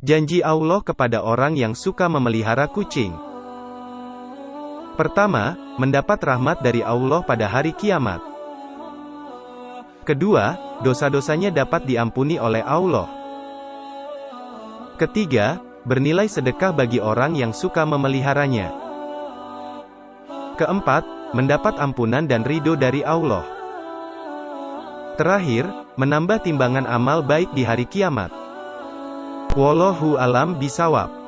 Janji Allah kepada orang yang suka memelihara kucing. Pertama, mendapat rahmat dari Allah pada hari kiamat. Kedua, dosa-dosanya dapat diampuni oleh Allah. Ketiga, bernilai sedekah bagi orang yang suka memeliharanya. Keempat, mendapat ampunan dan ridho dari Allah. Terakhir, menambah timbangan amal baik di hari kiamat. Wallahu alam bisawab.